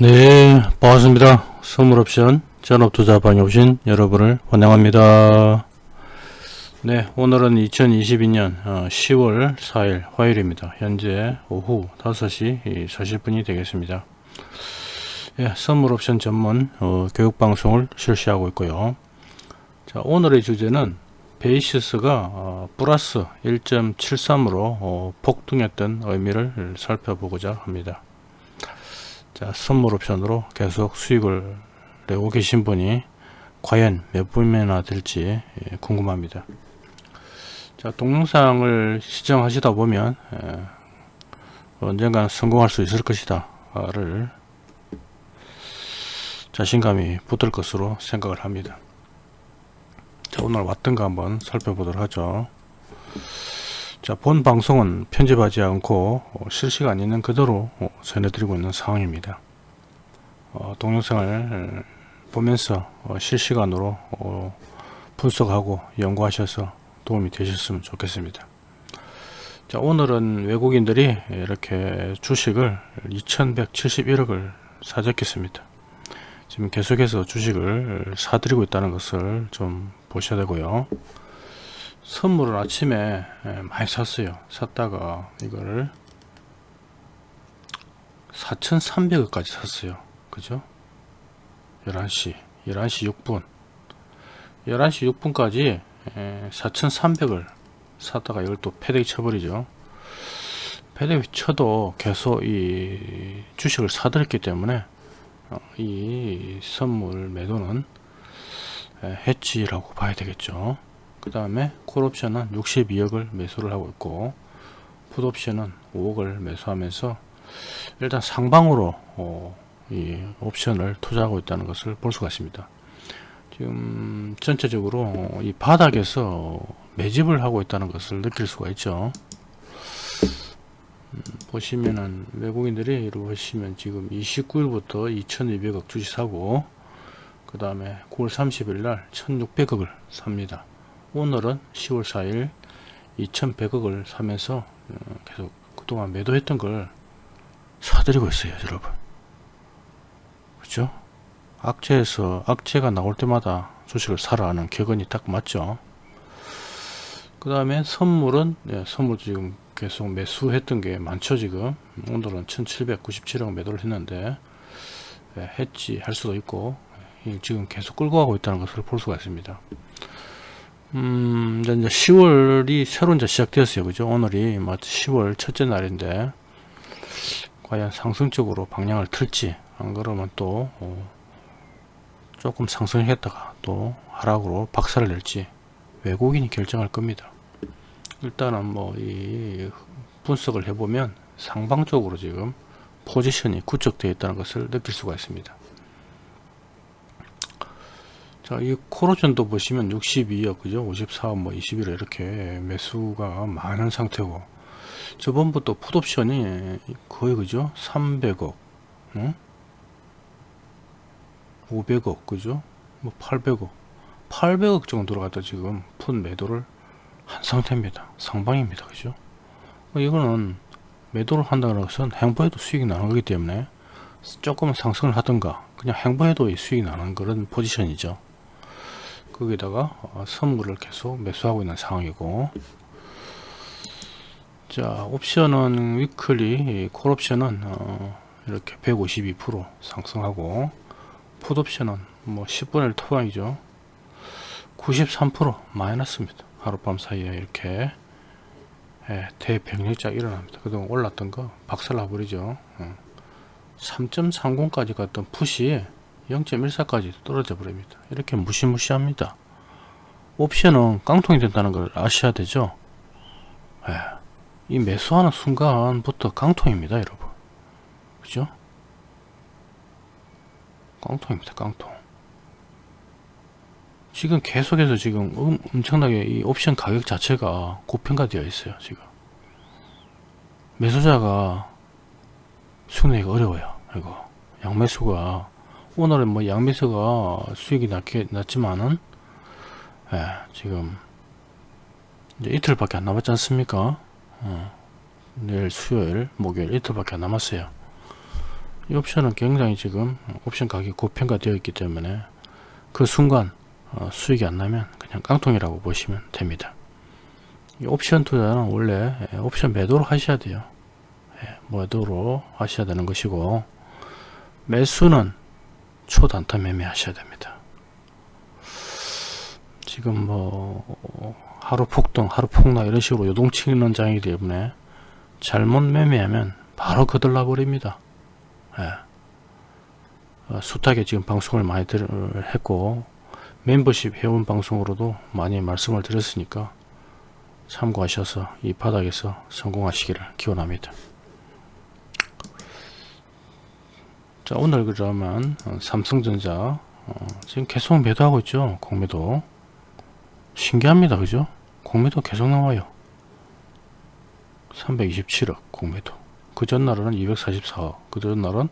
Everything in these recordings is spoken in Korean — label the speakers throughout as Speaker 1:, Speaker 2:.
Speaker 1: 네, 반갑습니다. 선물옵션 전업투자방에 오신 여러분을 환영합니다. 네, 오늘은 2022년 10월 4일 화요일입니다. 현재 오후 5시 40분이 되겠습니다. 예, 선물옵션 전문 어, 교육방송을 실시하고 있고요. 자, 오늘의 주제는 베이시스가 어, 플러스 1.73으로 어, 폭등했던 의미를 살펴보고자 합니다. 자, 선물 옵션으로 계속 수익을 내고 계신 분이 과연 몇 분이나 될지 예, 궁금합니다. 자, 동영상을 시청하시다 보면 예, 언젠가 성공할 수 있을 것이다 를 자신감이 붙을 것으로 생각을 합니다. 자, 오늘 왔던가 한번 살펴보도록 하죠. 자, 본 방송은 편집하지 않고 어, 실시간 있는 그대로 어, 전해드리고 있는 상황입니다. 어, 동영상을 보면서 어, 실시간으로 어, 분석하고 연구하셔서 도움이 되셨으면 좋겠습니다. 자, 오늘은 외국인들이 이렇게 주식을 2171억을 사재겠습니다. 지금 계속해서 주식을 사들이고 있다는 것을 좀 보셔야 되고요. 선물을 아침에 예, 많이 샀어요. 샀다가 이거를 4,300원까지 샀어요. 그죠? 11시 11시 6분. 11시 6분까지 4,300을 샀다가 이걸 또 패대기 쳐버리죠. 패대기 쳐도 계속 이 주식을 사들였기 때문에 어, 이 선물 매도는 해치라고 봐야 되겠죠 그 다음에 콜옵션은 62억을 매수를 하고 있고 풋옵션은 5억을 매수하면서 일단 상방으로 어, 이 옵션을 투자하고 있다는 것을 볼 수가 있습니다. 지금 전체적으로 이 바닥에서 매집을 하고 있다는 것을 느낄 수가 있죠. 음, 보시면은 외국인들이 이렇게 보시면 지금 29일부터 2200억 주식 사고 그 다음에 9월 30일 날 1600억을 삽니다. 오늘은 10월 4일 2100억을 사면서 어, 계속 그동안 매도했던 걸 사들이고 있어요 여러분. 그죠? 악재에서 악재가 나올 때마다 주식을 사라 하는 격언이 딱 맞죠? 그 다음에 선물은 네, 선물 지금 계속 매수했던 게 많죠 지금. 오늘은 1797억 매도를 했는데 네, 했지 할 수도 있고 지금 계속 끌고 가고 있다는 것을 볼 수가 있습니다 음, 이제 10월이 새로 이제 시작되었어요. 그죠? 오늘이 뭐 10월 첫째 날인데, 과연 상승적으로 방향을 틀지, 안 그러면 또, 어, 조금 상승했다가 또 하락으로 박살을 낼지, 외국인이 결정할 겁니다. 일단은 뭐, 이 분석을 해보면 상방적으로 지금 포지션이 구축되어 있다는 것을 느낄 수가 있습니다. 자, 이 코로전도 보시면 62억, 그죠? 54억, 뭐 21억 이렇게 매수가 많은 상태고, 저번부터 풋옵션이 거의 그죠? 300억, 응? 500억, 그죠? 뭐 800억, 800억 정도로 갖다 지금 풋 매도를 한 상태입니다. 상방입니다. 그죠? 뭐 이거는 매도를 한다는 것은 행보해도 수익이 나는 거기 때문에 조금 상승을 하든가 그냥 행보해도 수익이 나는 그런 포지션이죠. 거기다가 어, 선물을 계속 매수하고 있는 상황이고. 자 옵션은 위클리 콜옵션은 어, 이렇게 152% 상승하고 풋옵션은 뭐 10분의 1 토방이죠. 93% 마이너스입니다. 하룻밤 사이에 이렇게 예, 대병력작 일어납니다. 그동안 올랐던 거 박살나 버리죠. 어. 3.30까지 갔던 풋이 0.14까지 떨어져 버립니다. 이렇게 무시무시합니다. 옵션은 깡통이 된다는 걸 아셔야 되죠. 예. 이 매수하는 순간부터 깡통입니다, 여러분. 그죠? 깡통입니다, 깡통. 지금 계속해서 지금 엄청나게 이 옵션 가격 자체가 고평가되어 있어요, 지금. 매수자가 수익내기가 어려워요, 이거. 양매수가 오늘은 뭐 양미서가 수익이 낮게, 낮지만은 예, 지금 이제 이틀밖에 안 남았지 않습니까 어, 내일 수요일 목요일 이틀밖에 안 남았어요 이 옵션은 굉장히 지금 옵션 가격이 고평가되어 있기 때문에 그 순간 어, 수익이 안 나면 그냥 깡통이라고 보시면 됩니다. 이 옵션 투자는 원래 예, 옵션 매도로 하셔야 돼요. 예, 매도로 하셔야 되는 것이고 매수는 초단타 매매 하셔야 됩니다. 지금 뭐 하루 폭등, 하루 폭락 이런 식으로 요동치는 장이기 때문에 잘못 매매하면 바로 거들나 버립니다. 예. 어, 숱하게 지금 방송을 많이 들, 했고 멤버십 회원 방송으로도 많이 말씀을 드렸으니까 참고하셔서 이 바닥에서 성공하시기를 기원합니다. 자 오늘 그러면 어, 삼성전자 어, 지금 계속 매도하고 있죠 공매도. 신기합니다 그죠? 공매도 계속 나와요. 327억 공매도. 그 전날은 244억 그 전날은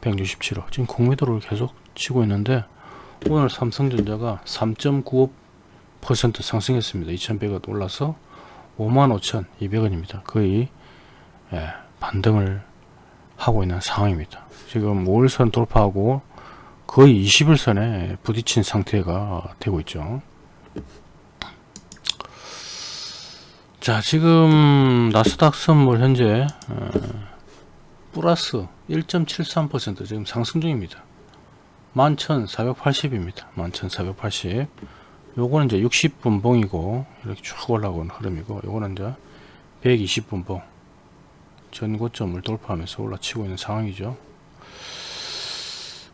Speaker 1: 167억. 지금 공매도를 계속 치고 있는데 오늘 삼성전자가 3.95% 상승했습니다. 2100원 올라서 55,200원입니다. 거의 예, 반등을 하고 있는 상황입니다. 지금 5일선 돌파하고 거의 21선에 부딪힌 상태가 되고 있죠. 자 지금 나스닥 선물 현재 어, 플러스 1.73% 지금 상승 중입니다. 11,480입니다. 11,480 요거는 이제 60분 봉이고 이렇게 쭉 올라오는 흐름이고 요거는 이제 120분 봉 전고점을 돌파하면서 올라치고 있는 상황이죠.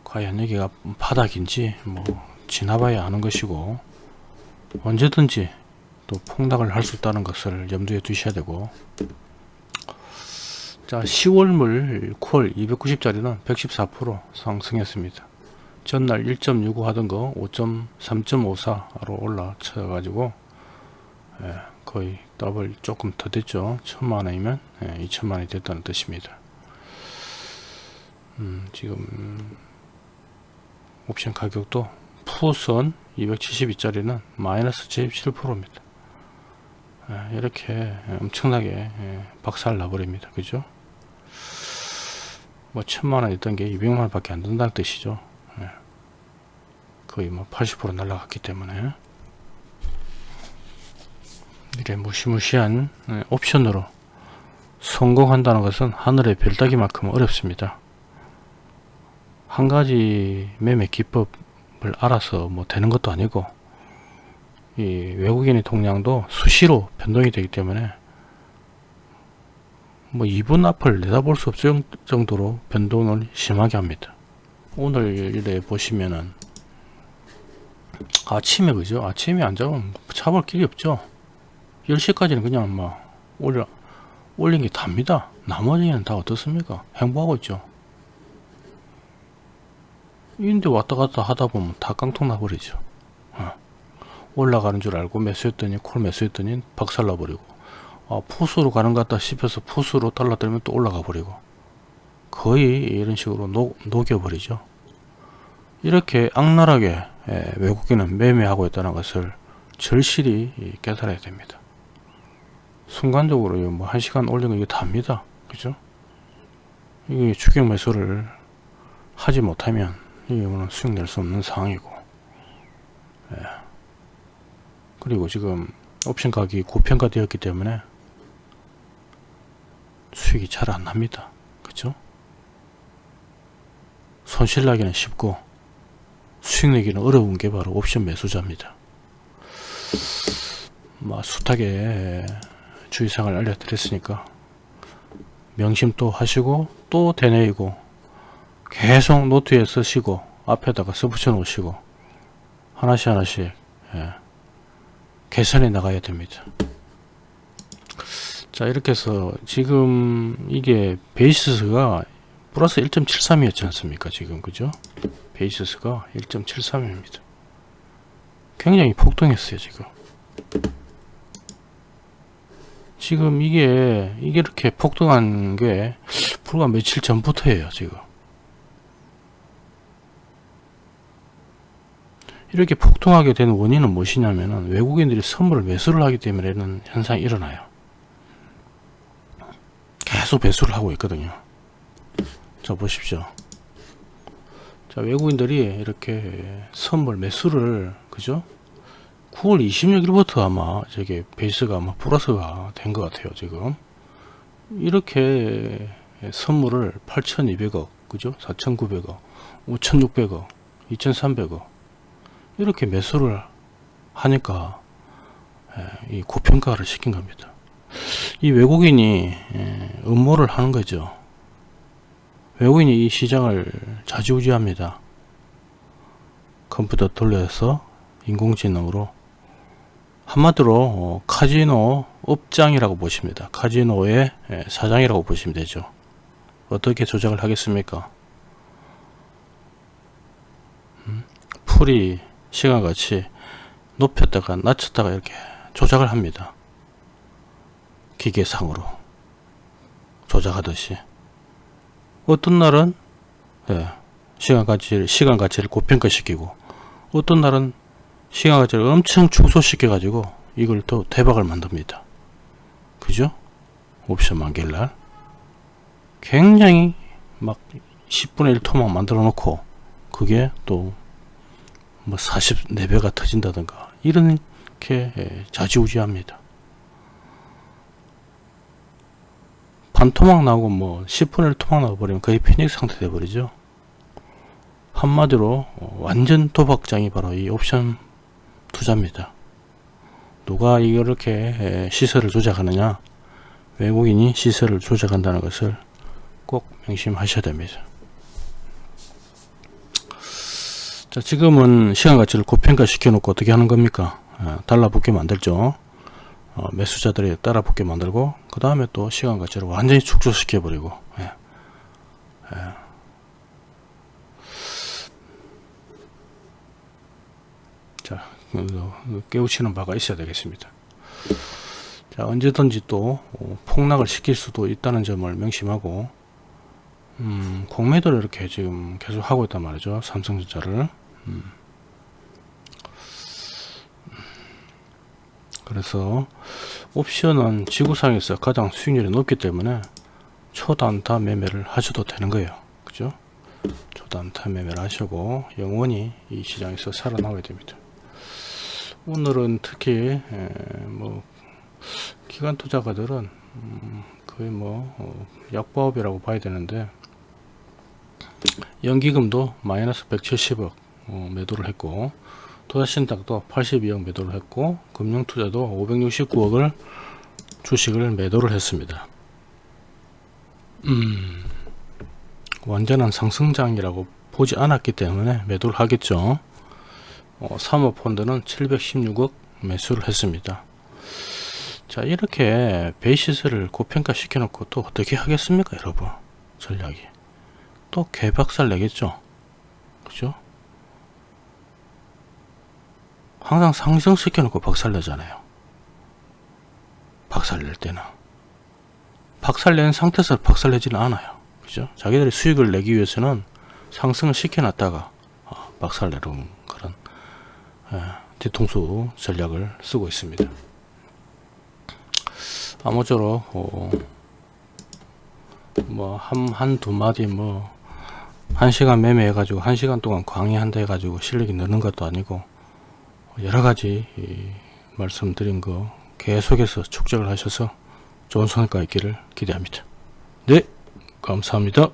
Speaker 1: 과연 여기가 바닥인지 뭐 지나봐야 하는 것이고 언제든지 또 폭락을 할 수 있다는 것을 염두에 두셔야 되고. 자 10월물 콜 290짜리는 114% 상승했습니다. 전날 1.65 하던 거 5.3.54로 올라쳐 가지고 예, 거의 더블 조금 더 됐죠. 천만원이면 예, 2천만원이 됐다는 뜻입니다. 음, 지금 옵션 가격도 푸선 272짜리는 마이너스 77%입니다. 예, 이렇게 엄청나게 예, 박살 나버립니다. 그죠? 뭐 천만원 있던 게 200만원 밖에 안 된다는 뜻이죠. 예. 거의 뭐 80% 날라갔기 때문에 이래 무시무시한 예, 옵션으로 성공한다는 것은 하늘의 별 따기만큼 어렵습니다 한 가지 매매 기법을 알아서 뭐 되는 것도 아니고 이 외국인의 동량도 수시로 변동이 되기 때문에 뭐 2분 앞을 내다볼 수 없을 정도로 변동을 심하게 합니다. 오늘 일에 보시면은 아침에 그죠? 아침에 안 잡으면 잡을 길이 없죠. 10시까지는 그냥 막 올려, 올린 게 답니다. 나머지는 다 어떻습니까? 행보하고 있죠. 인데 왔다 갔다 하다 보면 다 깡통 나버리죠. 어. 올라가는 줄 알고 매수했더니 콜 매수했더니 박살 나 버리고 아, 푸스로 가는 것 같다 싶어서 푸스로 달라들면 또 올라가 버리고 거의 이런 식으로 녹, 녹여버리죠 이렇게 악랄하게 예, 외국인은 매매하고 있다는 것을 절실히 깨달아야 됩니다 순간적으로 뭐한 시간 올린 거 이게 답니다. 그죠? 이게 추격 매수를 하지 못하면 이게 수익 낼수 없는 상황이고. 예. 그리고 지금 옵션 가격이 고평가 되었기 때문에 수익이 잘 안 납니다. 그죠? 손실 나기는 쉽고 수익 내기는 어려운 게 바로 옵션 매수자입니다. 뭐 숱하게 주의사항을 알려드렸으니까 명심 또 하시고 또 되뇌이고 계속 노트에 쓰시고 앞에다가 써붙여 놓으시고 하나씩 하나씩 예, 개선해 나가야 됩니다. 자 이렇게 해서 지금 이게 베이스가 플러스 1.73 이었지 않습니까 지금 그죠? 베이스가 1.73 입니다. 굉장히 폭등했어요 지금 지금 이게 이게 이렇게 폭등한 게 불과 며칠 전부터예요 지금. 이렇게 폭등하게 된 원인은 무엇이냐면 외국인들이 선물을 매수를 하기 때문에 현상이 일어나요. 계속 배수를 하고 있거든요. 자 보십시오. 자 외국인들이 이렇게 선물 매수를 그죠 9월 26일부터 아마 저게 베이스가 아마 플러스가 된 것 같아요 지금. 이렇게 선물을 8200억 그죠? 4900억 5600억 2300억. 이렇게 매수를 하니까 예, 이 고평가를 시킨 겁니다. 이 외국인이 예, 음모를 하는 거죠. 외국인이 이 시장을 좌지우지합니다. 컴퓨터 돌려서 인공지능으로 한마디로 어, 카지노 업장이라고 보십니다. 카지노의 예, 사장이라고 보시면 되죠. 어떻게 조작을 하겠습니까? 음? 풀이 시간같이 높였다가 낮췄다가 이렇게 조작을 합니다. 기계상으로 조작하듯이 어떤 날은 예, 시간 가치를 시간 가치를 고평가시키고 어떤 날은 시간 가치를 엄청 축소시켜 가지고 이걸 또 대박을 만듭니다. 그죠? 옵션 만길날. 굉장히 막 10분의 1 토막 만들어 놓고 그게 또 뭐 44배가 터진다든가 이렇게 예, 좌지우지합니다. 반토막 나오고 뭐 10분의 1 토막 나와버리면 거의 패닉 상태 돼버리죠. 한마디로 어, 완전 도박장이 바로 이 옵션 투자입니다. 누가 이렇게 시세를 조작하느냐 외국인이 시세를 조작한다는 것을 꼭 명심하셔야 됩니다. 자 지금은 시간 가치를 고평가 시켜 놓고 어떻게 하는 겁니까 아, 달라붙게 만들죠 어, 매수자들이 따라 붙게 만들고 그 다음에 또 시간 가치를 완전히 축소시켜 버리고 예. 예. 자 깨우치는 바가 있어야 되겠습니다. 자 언제든지 또 어, 폭락을 시킬 수도 있다는 점을 명심하고 음, 공매도를 이렇게 지금 계속 하고 있단 말이죠 삼성전자를. 음. 그래서 옵션은 지구상에서 가장 수익률이 높기 때문에 초단타 매매를 하셔도 되는 거예요. 그죠? 초단타 매매를 하시고 영원히 이 시장에서 살아나와야 됩니다 오늘은 특히 뭐 기관 투자가들은 음, 거의 뭐 어, 약보합이라고 봐야 되는데 연기금도 마이너스 170억 어, 매도를 했고 도자신탁도 82억 매도를 했고 금융투자도 569억을 주식을 매도를 했습니다. 음, 완전한 상승장이라고 보지 않았기 때문에 매도를 하겠죠. 어, 사모펀드는 716억 매수를 했습니다. 자 이렇게 베이시스를 고평가 시켜 놓고 또 어떻게 하겠습니까 여러분? 전략이. 또 개박살 내겠죠? 그죠? 항상 상승시켜 놓고 박살 내잖아요. 박살 낼 때는. 박살 낸 상태에서 박살 내지는 않아요. 그죠? 자기들이 수익을 내기 위해서는 상승을 시켜 놨다가 어, 박살 내는 그런 예, 뒤통수 전략을 쓰고 있습니다. 아무쪼록 어, 뭐한 한두 마디 뭐 한 시간 매매해 가지고 한 시간 동안 강의한다 해 가지고 실력이 느는 것도 아니고 여러 가지 말씀드린 거 계속해서 축적을 하셔서 좋은 성과 있기를 기대합니다. 네 감사합니다.